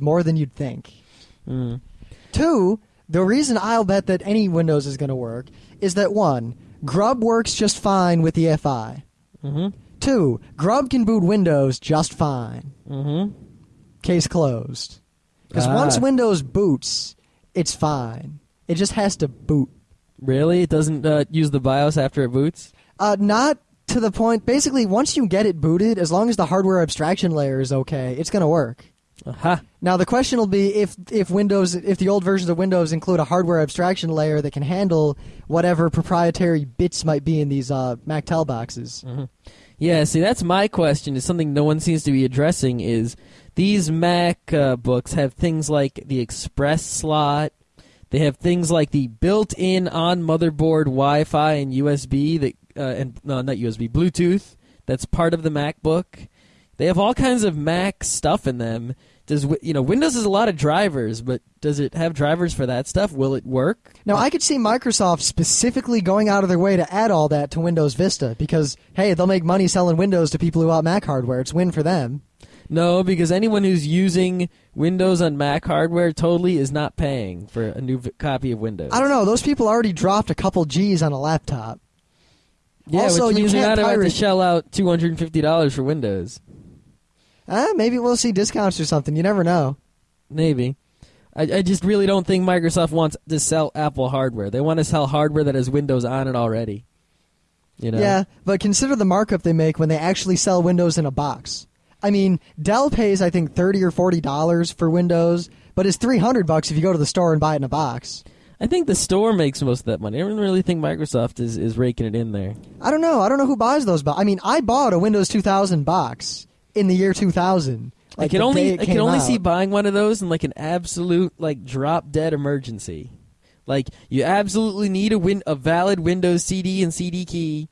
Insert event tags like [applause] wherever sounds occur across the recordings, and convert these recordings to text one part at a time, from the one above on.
more than you'd think. Mm. Two, the reason I'll bet that any Windows is going to work is that one, Grub works just fine with the EFI. Mm-hmm. Two, Grub can boot Windows just fine. Mm-hmm. Case closed. Because Ah. once Windows boots, it's fine. It just has to boot. Really? It doesn't uh, use the BIOS after it boots? Uh, not to the point. Basically, once you get it booted, as long as the hardware abstraction layer is okay, it's going to work. Aha. Now the question will be if if Windows if the old versions of Windows include a hardware abstraction layer that can handle whatever proprietary bits might be in these uh, MacTel boxes. Yeah, see, that's my question. Is something no one seems to be addressing. Is these Mac uh, books have things like the Express slot? They have things like the built-in on motherboard Wi-Fi and USB that, uh, and no, not USB, Bluetooth. That's part of the MacBook. They have all kinds of Mac stuff in them. Does you know Windows has a lot of drivers, but does it have drivers for that stuff? Will it work? Now I could see Microsoft specifically going out of their way to add all that to Windows Vista because hey, they'll make money selling Windows to people who want Mac hardware. It's win for them. No, because anyone who's using Windows on Mac hardware totally is not paying for a new v- copy of Windows. I don't know. Those people already dropped a couple G's on a laptop. Yeah, Also, which you means you're can't not about to shell out two hundred and fifty dollars for Windows. Uh, maybe we'll see discounts or something. You never know. Maybe. I, I just really don't think Microsoft wants to sell Apple hardware. They want to sell hardware that has Windows on it already. You know. Yeah, but consider the markup they make when they actually sell Windows in a box. I mean, Dell pays I think thirty or forty dollars for Windows, but it's three hundred bucks if you go to the store and buy it in a box. I think the store makes most of that money. I don't really think Microsoft is, is raking it in there. I don't know. I don't know who buys those. But I mean, I bought a Windows 2000 box in the year 2000. I Like can only I can only out. see buying one of those in like an absolute like drop dead emergency. Like you absolutely need a win a valid Windows CD and CD key.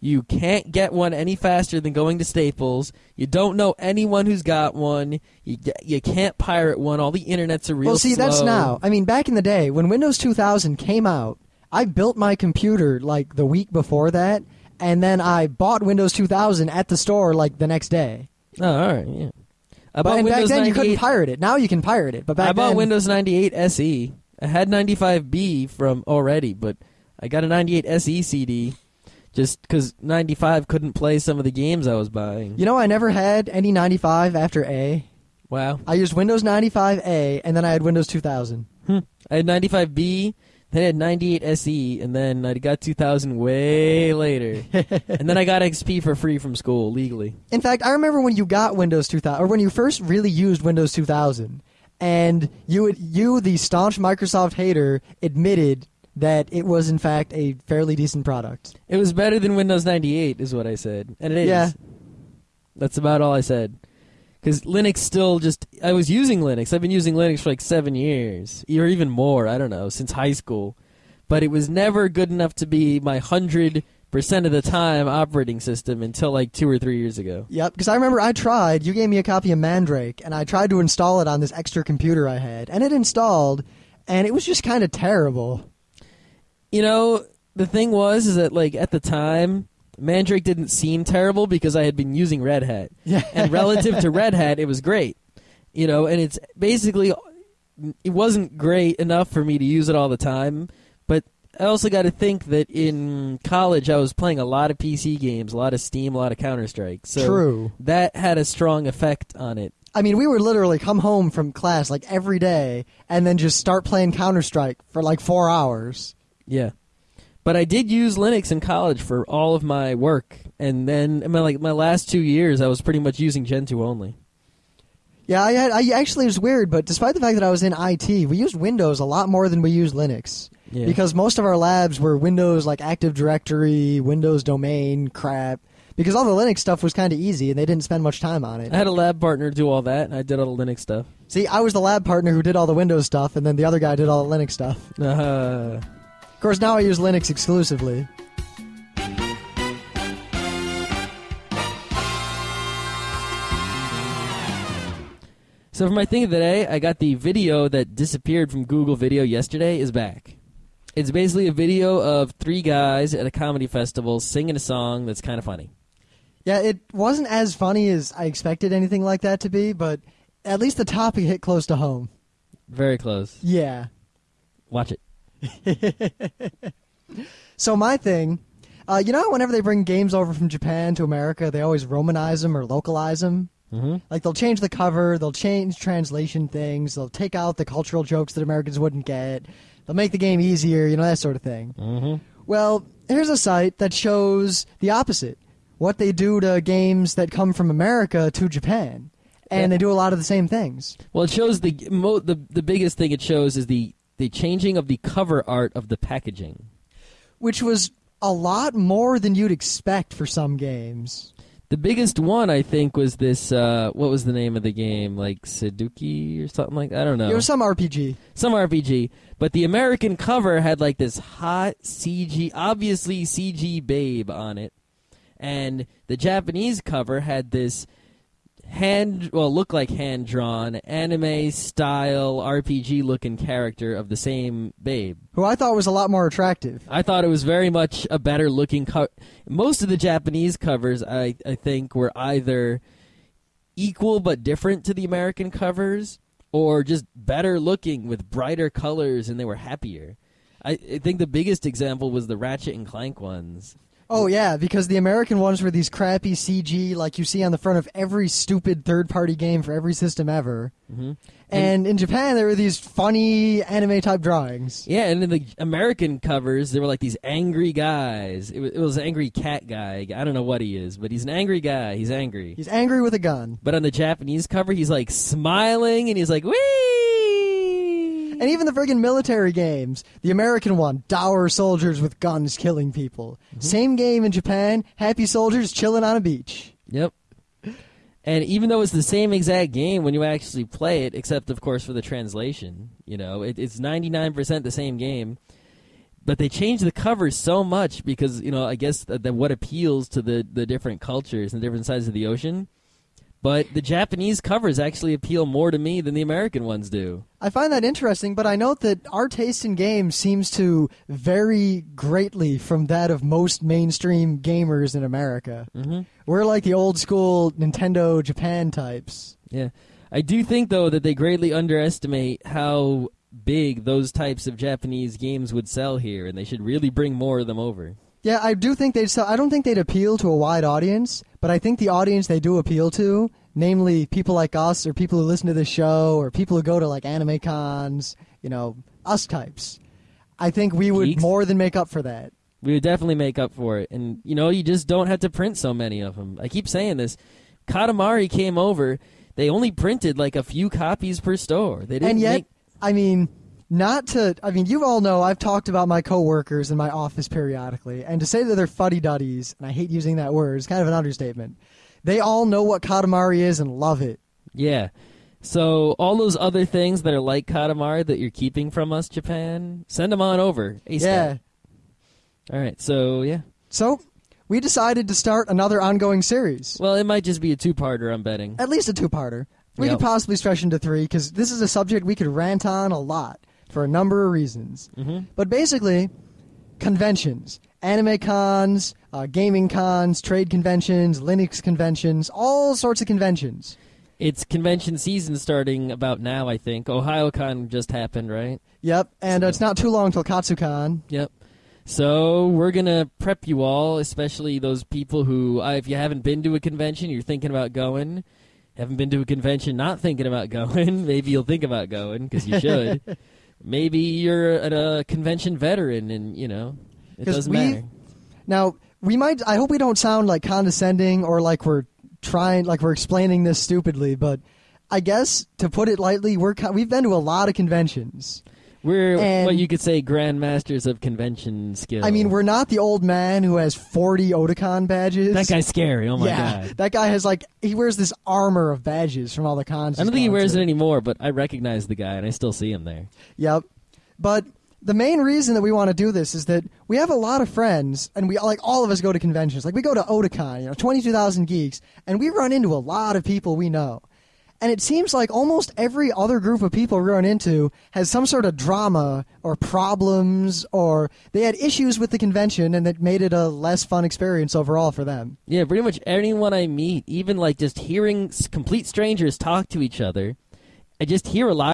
You can't get one any faster than going to Staples. You don't know anyone who's got one. You you can't pirate one. All the internet's a real Well, see, that's now. I mean, back in the day when Windows 2000 came out, I built my computer like the week before that, and then I bought Windows 2000 at the store like the next day. Oh, all right, yeah. I But and back Windows then you couldn't 98 pirate it. Now you can pirate it. But back I bought then, Windows 98 SE. I had 95B from already, but I got a 98 SE CD just because 95 couldn't play some of the games I was buying. You know, I never had any 95 after A. Wow. I used Windows 95A, and then I had Windows 2000. Hmm. I had 95B, then I had 98 SE, and then I got 2000 way later. [laughs] and then I got XP for free from school legally. In fact, I remember when you got Windows 2000, or when you first really used Windows 2000, and you, you, the staunch Microsoft hater, admitted that it was in fact a fairly decent product. It was better than Windows 98, is what I said, and it is. Yeah. That's about all I said. Because Linux still just. I was using Linux. I've been using Linux for like seven years, or even more. I don't know, since high school. But it was never good enough to be my 100% of the time operating system until like two or three years ago. Yep, because I remember I tried. You gave me a copy of Mandrake, and I tried to install it on this extra computer I had, and it installed, and it was just kind of terrible. You know, the thing was, is that like at the time. Mandrake didn't seem terrible because I had been using Red Hat. [laughs] Yeah. and relative to Red Hat, it was great. You know, and it's basically it wasn't great enough for me to use it all the time. But I also got to think that in college I was playing a lot of PC games, a lot of Steam, a lot of Counter Strike. So True. that had a strong effect on it. I mean, we would literally come home from class like every day, and then just start playing Counter Strike for like four hours. Yeah. But I did use Linux in college for all of my work, and then in my like my last two years, I was pretty much using Gentoo only. Yeah, I had. I actually it was weird, but despite the fact that I was in IT, we used Windows a lot more than we used Linux. Yeah. Because most of our labs were Windows like Active Directory, Windows domain crap. Because all the Linux stuff was kind of easy, and they didn't spend much time on it. I had a lab partner do all that, and I did all the Linux stuff. See, I was the lab partner who did all the Windows stuff, and then the other guy did all the Linux stuff. Uh, course, now I use Linux exclusively. So for my thing of the day, I got the video that disappeared from Google Video yesterday is back. It's basically a video of three guys at a comedy festival singing a song that's kind of funny. Yeah, it wasn't as funny as I expected anything like that to be, but at least the topic hit close to home. Very close. Yeah. Watch it. [laughs] So my thing, uh, you know, whenever they bring games over from Japan to America, they always romanize them or localize them. hmm Like they'll change the cover, they'll change translation things, they'll take out the cultural jokes that Americans wouldn't get, they'll make the game easier, you know, that sort of thing. hmm Well, here's a site that shows the opposite. What they do to games that come from America to Japan. And Yeah. they do a lot of the same things. Well, it shows the mo- the the biggest thing it shows is the the changing of the cover art of the packaging. Which was a lot more than you'd expect for some games. The biggest one I think was this. Uh, what was the name of the game? Like Sudoku or something like that. I don't know. It was some RPG. some RPG, but the American cover had like this hot CG, obviously CG babe on it, and the Japanese cover had this hand, well, look like hand drawn anime style RPG looking character of the same babe. Who I thought was a lot more attractive. I thought it was very much a better looking cover. Most of the Japanese covers, I, I think, were either equal but different to the American covers, or just better looking with brighter colors, and they were happier. I, I think the biggest example was the Ratchet and Clank ones. Oh yeah, because the American ones were these crappy CG like you see on the front of every stupid third-party game for every system ever. hmm And in Japan, there were these funny anime type drawings. Yeah, and in the American covers, there were like these angry guys. It was, it was angry cat guy. I don't know what he is, but he's an angry guy. He's angry. He's angry with a gun. But on the Japanese cover, he's like smiling and he's like, wee! And even the friggin' military games, the American one, dour soldiers with guns killing people. Mm-hmm. Same game in Japan, happy soldiers chilling on a beach. Yep. And even though it's the same exact game when you actually play it, except of course for the translation, you know, it, it's ninety nine percent the same game. But they change the cover so much because you know I guess that, that what appeals to the the different cultures and different sides of the ocean. But the Japanese covers actually appeal more to me than the American ones do. I find that interesting, but I note that our taste in games seems to vary greatly from that of most mainstream gamers in America. hmm We're like the old school Nintendo Japan types. Yeah. I do think though that they greatly underestimate how big those types of Japanese games would sell here and they should really bring more of them over. Yeah, I do think they'd sell. I don't think they'd appeal to a wide audience, but I think the audience they do appeal to, namely people like us or people who listen to this show or people who go to like anime cons, you know, us types. I think we would Geeks? more than make up for that. We would definitely make up for it. And you know, you just don't have to print so many of them. I keep saying this. Katamari came over, they only printed like a few copies per store. They didn't and yet, make I mean, not to. I mean, you all know I've talked about my coworkers in my office periodically, and to say that they're fuddy duddies, and I hate using that word, is kind of an understatement. They all know what Katamari is and love it. Yeah. So all those other things that are like Katamari that you're keeping from us, Japan, send them on over. ASAP. Yeah. All right. So yeah. So we decided to start another ongoing series, Well, it might just be a two-parter. I'm betting. at least a two-parter. We Yep. could possibly stretch into three because this is a subject we could rant on a lot for a number of reasons. hmm But basically, conventions, anime cons, uh, gaming cons, trade conventions, Linux conventions, all sorts of conventions. It's convention season starting about now. I think Ohayocon just happened, right? Yep, and uh, it's not too long till KatsuCon. Yep. So we're gonna prep you all, especially those people who, uh, if you haven't been to a convention, you're thinking about going. Haven't been to a convention, not thinking about [laughs] going. Maybe you'll think about going because you should. [laughs] Maybe you're a, a convention veteran, and you know it doesn't we- matter. Now, we might. I hope we don't sound like condescending or like we're trying, like we're explaining this stupidly. But I guess to put it lightly, we're we've been to a lot of conventions. We're and- what you could say grandmasters of convention skill. I mean, we're not the old man who has forty Otakon badges. that guy's scary. Oh my yeah, god. that guy has like he wears this armor of badges from all the cons. I don't think he wears to. it anymore, but I recognize the guy and I still see him there. Yep. But the main reason that we want to do this is that we have a lot of friends, and we like all of us go to conventions. Like we go to Otakon, you know, twenty two thousand geeks, and we run into a lot of people we know. And it seems like almost every other group of people we run into has some sort of drama or problems, or they had issues with the convention, and that made it a less fun experience overall for them. Yeah, pretty much anyone I meet, even like just hearing complete strangers talk to each other, I just hear a lot